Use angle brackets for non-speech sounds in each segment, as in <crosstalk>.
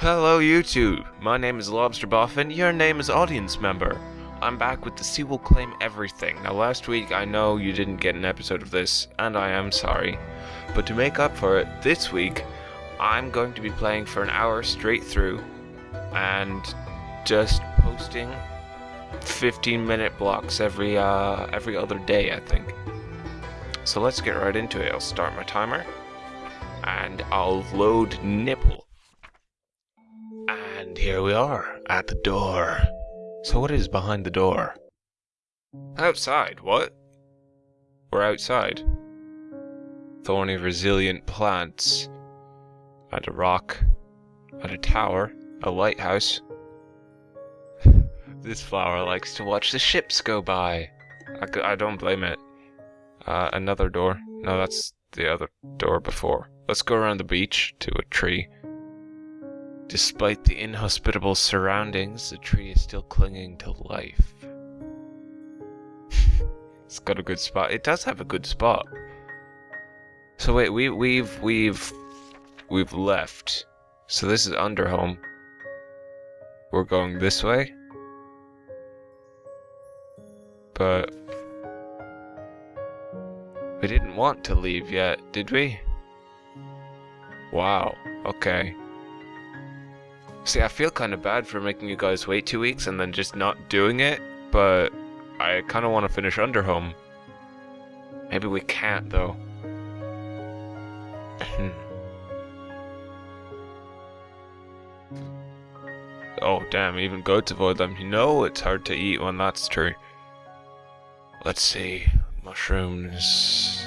Hello, YouTube. My name is Lobster Buff, and your name is audience member. I'm back with the Sea Will Claim Everything. Now, last week, I know you didn't get an episode of this, and I am sorry. But to make up for it, this week, I'm going to be playing for an hour straight through, and just posting 15 minute blocks every uh, every other day, I think. So let's get right into it. I'll start my timer, and I'll load nipple. Here we are at the door. So what is behind the door? Outside, what? We're outside. Thorny, resilient plants. And a rock. And a tower. A lighthouse. <laughs> this flower likes to watch the ships go by. I don't blame it. Uh, another door. No, that's the other door before. Let's go around the beach to a tree. Despite the inhospitable surroundings, the tree is still clinging to life. <laughs> it's got a good spot. It does have a good spot. So wait, we we've we've we've left. So this is Underhome. We're going this way. But we didn't want to leave yet, did we? Wow. Okay. See, I feel kind of bad for making you guys wait two weeks and then just not doing it, but I kind of want to finish Underhome. Maybe we can't, though. Hmm. oh, damn, even goats avoid them. You know it's hard to eat when that's true. Let's see. Mushrooms.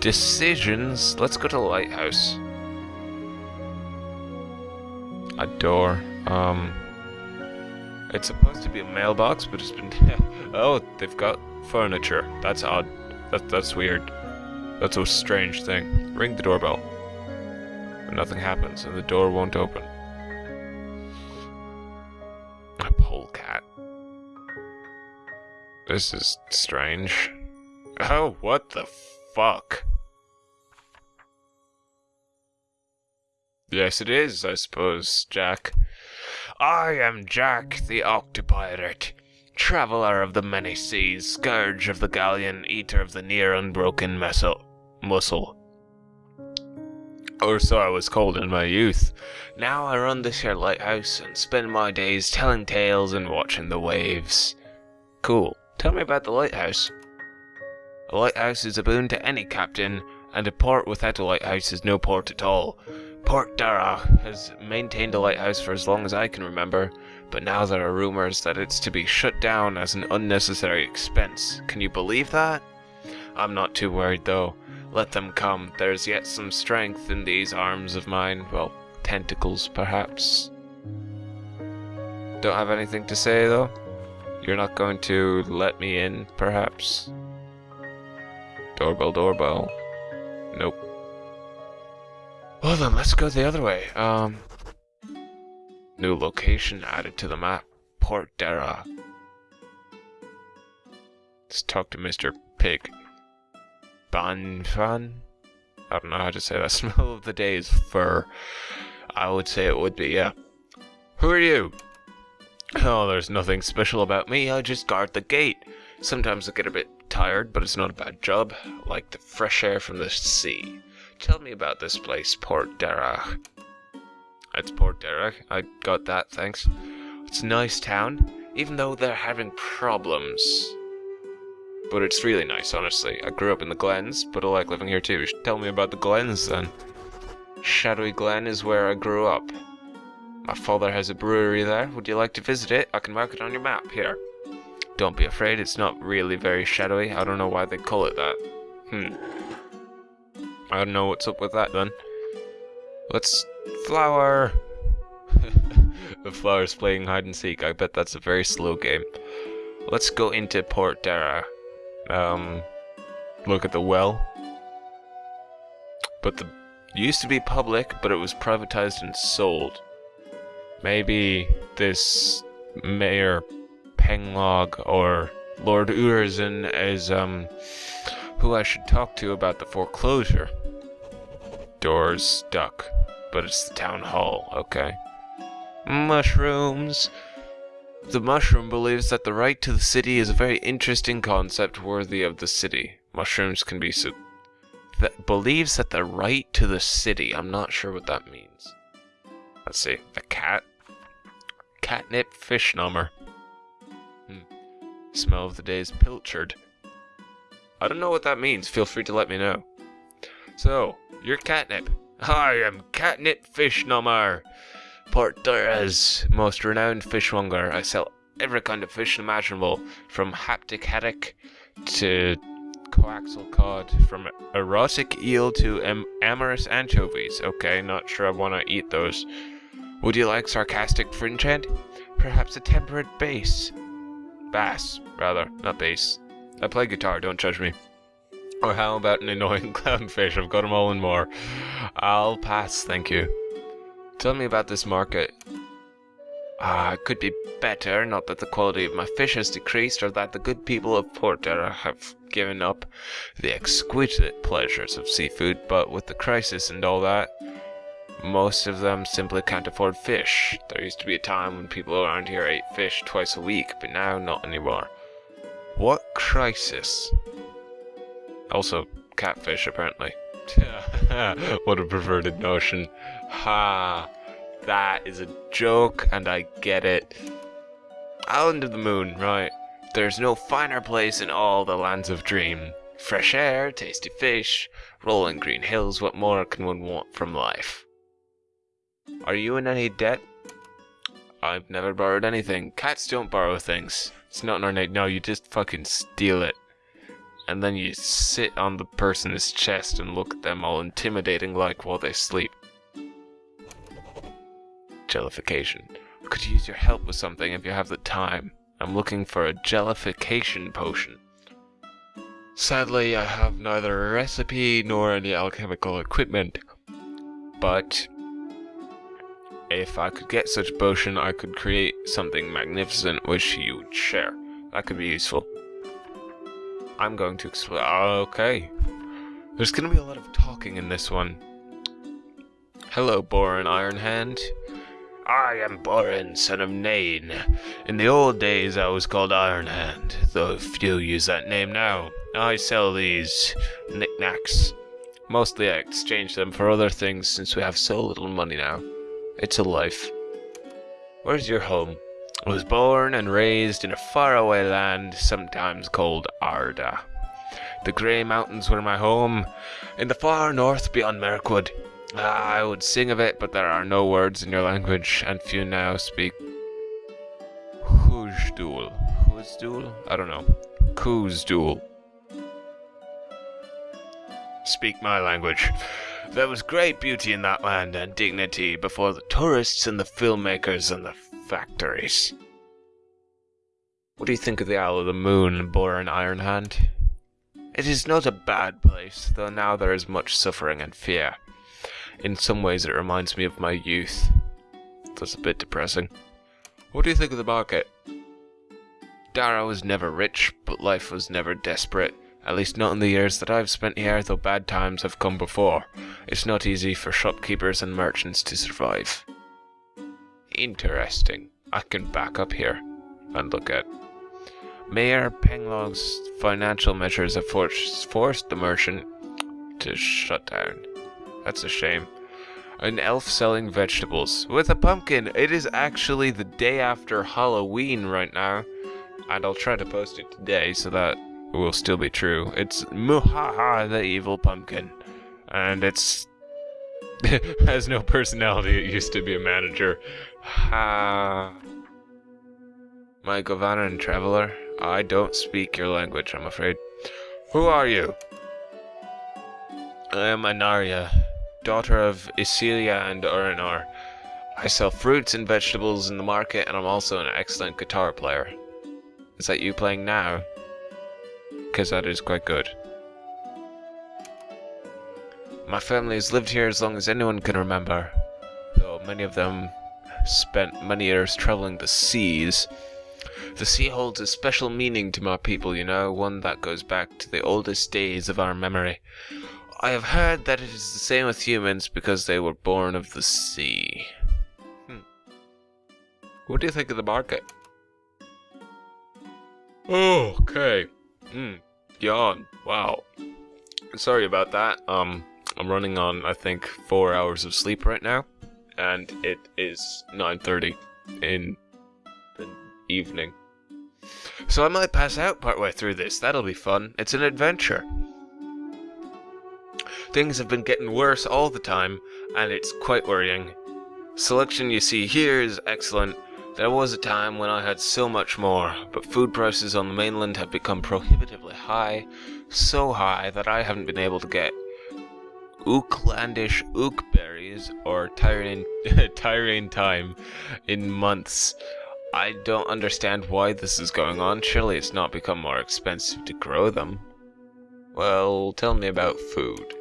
Decisions. Let's go to the lighthouse a door. Um, it's supposed to be a mailbox, but it's been. <laughs> oh, they've got furniture. That's odd. That that's weird. That's a strange thing. Ring the doorbell. But nothing happens, and the door won't open. A polecat. This is strange. Oh, what the fuck? Yes, it is, I suppose, Jack. I am Jack the Octopirate, traveller of the many seas, scourge of the galleon, eater of the near unbroken muscle. muscle. Or so I was called in my youth. Now I run this here lighthouse and spend my days telling tales and watching the waves. Cool. Tell me about the lighthouse. A lighthouse is a boon to any captain, and a port without a lighthouse is no port at all. Port Dara has maintained a lighthouse for as long as I can remember, but now there are rumors that it's to be shut down as an unnecessary expense. Can you believe that? I'm not too worried though. Let them come. There's yet some strength in these arms of mine. Well, tentacles, perhaps. Don't have anything to say though? You're not going to let me in, perhaps? Doorbell, doorbell. Nope. Well then, let's go the other way. Um, new location added to the map. Port Dara. Let's talk to Mr. Pig. Banfan? I don't know how to say that. <laughs> Smell of the day is fur. I would say it would be, yeah. Who are you? Oh, there's nothing special about me. I just guard the gate. Sometimes I get a bit tired, but it's not a bad job. I like the fresh air from the sea. Tell me about this place, Port Derach. It's Port Derach. I got that, thanks. It's a nice town, even though they're having problems. But it's really nice, honestly. I grew up in the Glens, but I like living here too. You should Tell me about the Glens, then. Shadowy Glen is where I grew up. My father has a brewery there. Would you like to visit it? I can mark it on your map, here. Don't be afraid, it's not really very shadowy. I don't know why they call it that. Hmm. I don't know what's up with that then. Let's flower. <laughs> the flower's playing hide and seek. I bet that's a very slow game. Let's go into Port Dara. Um, look at the well. But the used to be public, but it was privatized and sold. Maybe this Mayor Penglog or Lord Urizen is um who I should talk to about the foreclosure. Doors stuck. but it's the town hall, okay. Mushrooms. The mushroom believes that the right to the city is a very interesting concept worthy of the city. Mushrooms can be so. That believes that the right to the city. I'm not sure what that means. Let's see. A cat. Catnip fish number. Hmm. Smell of the day is pilchard. I don't know what that means. Feel free to let me know. So, you're catnip. I am catnip fish number. Port Dara's most renowned fishmonger. I sell every kind of fish imaginable, from haptic haddock to coaxial cod, from erotic eel to am- amorous anchovies. Okay, not sure I want to eat those. Would you like sarcastic fringe head? Perhaps a temperate bass? Bass, rather, not bass. I play guitar, don't judge me. Or how about an annoying <laughs> clownfish? I've got them all and more. I'll pass, thank you. Tell me about this market. Ah, it could be better, not that the quality of my fish has decreased or that the good people of Porter have given up the exquisite pleasures of seafood, but with the crisis and all that, most of them simply can't afford fish. There used to be a time when people around here ate fish twice a week, but now not anymore. What crisis? Also, catfish, apparently. <laughs> what a perverted notion. Ha! That is a joke, and I get it. Island of the Moon, right. There's no finer place in all the lands of dream. Fresh air, tasty fish, rolling green hills, what more can one want from life? Are you in any debt? I've never borrowed anything. Cats don't borrow things. It's not in our nature. No, you just fucking steal it. And then you sit on the person's chest and look at them all intimidating like while they sleep. Jellification. Could use your help with something if you have the time. I'm looking for a jellification potion. Sadly, I have neither a recipe nor any alchemical equipment. But if I could get such potion, I could create something magnificent which you would share. That could be useful. I'm going to explain. Okay. There's going to be a lot of talking in this one. Hello, Borin Ironhand. I am Borin, son of Nain. In the old days, I was called Ironhand, though few use that name now. I sell these knickknacks. Mostly I exchange them for other things since we have so little money now. It's a life. Where's your home? I was born and raised in a faraway land, sometimes called Arda. The Grey Mountains were my home, in the far north beyond Mirkwood. Ah, I would sing of it, but there are no words in your language, and few now speak Hujdul. Hujdul? I don't know. Khuzdul. Speak my language. There was great beauty in that land and dignity before the tourists and the filmmakers and the factories. What do you think of the Isle of the Moon, Borin Ironhand? It is not a bad place, though now there is much suffering and fear. In some ways it reminds me of my youth. That's a bit depressing. What do you think of the market? Dara was never rich, but life was never desperate. At least not in the years that I've spent here, though bad times have come before. It's not easy for shopkeepers and merchants to survive. Interesting. I can back up here and look at. Mayor Penglog's financial measures have forced, forced the merchant to shut down. That's a shame. An elf selling vegetables with a pumpkin. It is actually the day after Halloween right now. And I'll try to post it today so that will still be true. It's Muhaha the evil pumpkin. And it's <laughs> has no personality. It used to be a manager. Ha. Mae govannen traveler, I don't speak your language, I'm afraid. Who are you? I am Anaria, daughter of Isilia and Urinar. I sell fruits and vegetables in the market, and I'm also an excellent guitar player. Is that you playing now? Because that is quite good. My family has lived here as long as anyone can remember, though many of them spent many years traveling the seas. The sea holds a special meaning to my people, you know, one that goes back to the oldest days of our memory. I have heard that it is the same with humans because they were born of the sea. Hmm. What do you think of the market? Okay. Hmm. Yawn. Wow. Sorry about that. Um, I'm running on, I think, four hours of sleep right now. And it is 9.30 in the evening. So I might pass out partway through this. That'll be fun. It's an adventure. Things have been getting worse all the time, and it's quite worrying. Selection you see here is excellent. There was a time when I had so much more, but food prices on the mainland have become prohibitively high, so high that I haven't been able to get Oaklandish ook berries or Tyrene <laughs> thyme in months. I don't understand why this is going on. Surely it's not become more expensive to grow them. Well, tell me about food.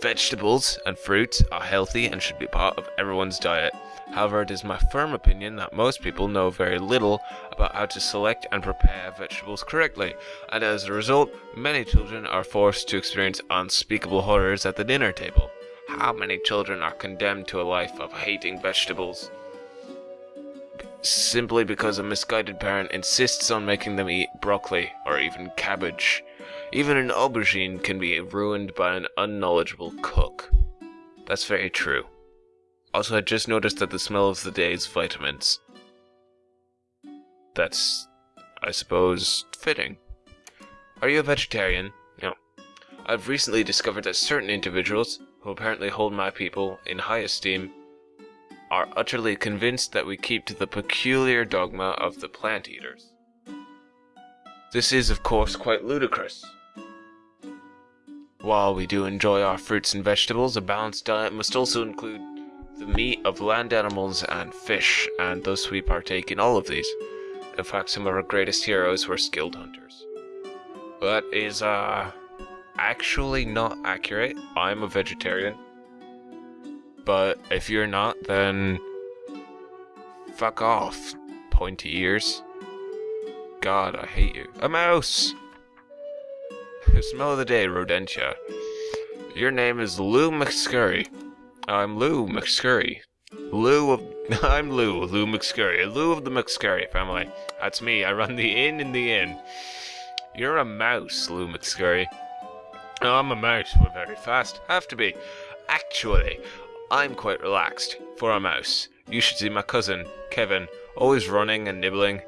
Vegetables and fruits are healthy and should be part of everyone's diet. However, it is my firm opinion that most people know very little about how to select and prepare vegetables correctly, and as a result, many children are forced to experience unspeakable horrors at the dinner table. How many children are condemned to a life of hating vegetables? Simply because a misguided parent insists on making them eat broccoli or even cabbage. Even an aubergine can be ruined by an unknowledgeable cook. That's very true. Also, I just noticed that the smell of the day is vitamins. That's, I suppose, fitting. Are you a vegetarian? No. I've recently discovered that certain individuals, who apparently hold my people in high esteem, are utterly convinced that we keep to the peculiar dogma of the plant eaters. This is, of course, quite ludicrous. While we do enjoy our fruits and vegetables, a balanced diet must also include the meat of land animals and fish, and thus we partake in all of these. In fact, some of our greatest heroes were skilled hunters. That is, uh, actually not accurate. I'm a vegetarian. But if you're not, then fuck off, pointy ears. God, I hate you. A mouse! <laughs> Smell of the day, Rodentia. Your name is Lou McScurry. I'm Lou McScurry. Lou of... <laughs> I'm Lou, Lou McScurry. Lou of the McScurry family. That's me, I run the inn in the inn. You're a mouse, Lou McScurry. Oh, I'm a mouse, we're very fast. Have to be. Actually, I'm quite relaxed, for a mouse. You should see my cousin, Kevin, always running and nibbling,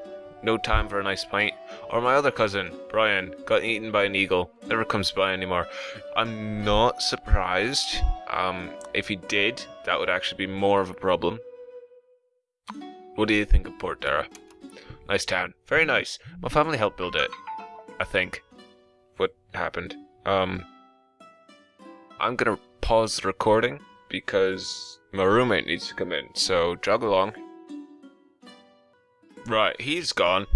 no time for a nice pint. Or my other cousin, Brian, got eaten by an eagle, never comes by anymore. I'm not surprised. Um, if he did, that would actually be more of a problem. What do you think of Port Dara? Nice town. Very nice. My family helped build it. I think. What happened? Um, I'm gonna pause the recording because my roommate needs to come in, so jog along. Right, he's gone.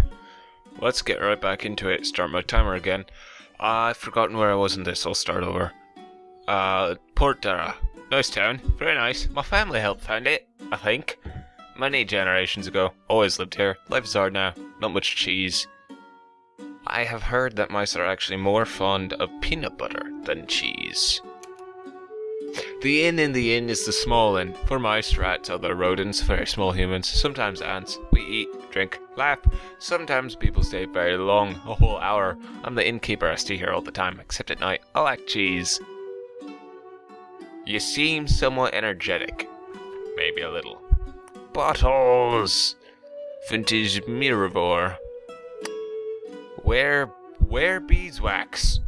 Let's get right back into it. Start my timer again. Uh, I've forgotten where I was in this. I'll start over. Uh, Port Dara. Nice town. Very nice. My family helped found it, I think. Many generations ago. Always lived here. Life is hard now. Not much cheese. I have heard that mice are actually more fond of peanut butter than cheese. The inn in the inn is the small inn. For mice, rats, other rodents, very small humans, sometimes ants. We eat, drink, laugh. Sometimes people stay very long, a whole hour. I'm the innkeeper, I stay here all the time, except at night. I like cheese. You seem somewhat energetic. Maybe a little. Bottles! Vintage Miravor. Where, where beeswax?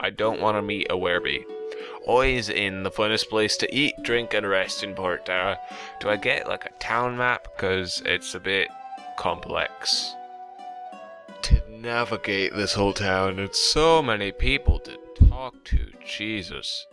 I don't want to meet a werebee. Always in the funnest place to eat, drink, and rest in Port. Do I get like a town map? Because it's a bit complex. To navigate this whole town, it's so many people to talk to. Jesus.